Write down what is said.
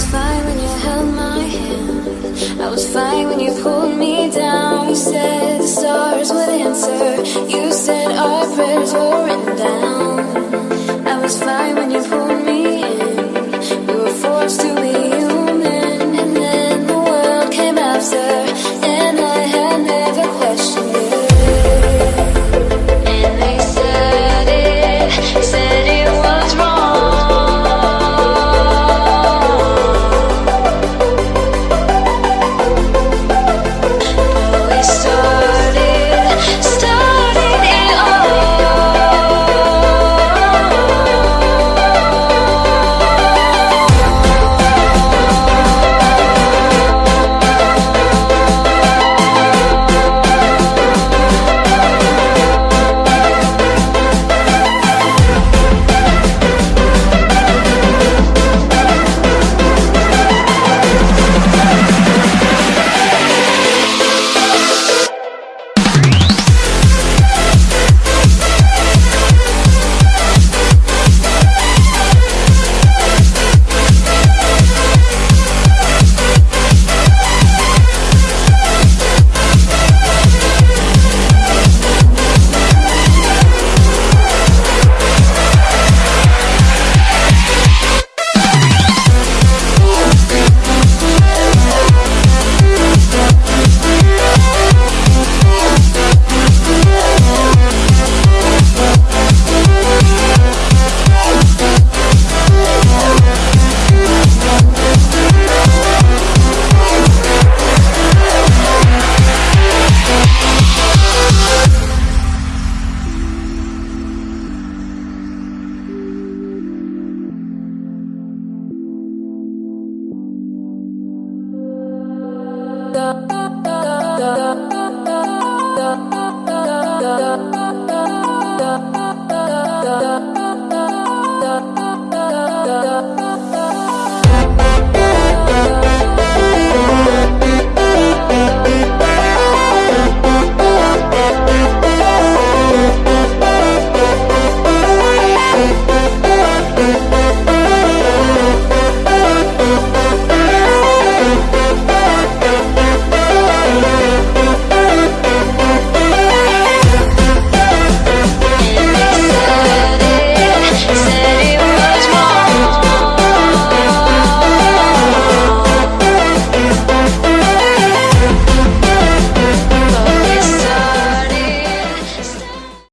was fine when you held my hand. I was fine when you pulled. da da da da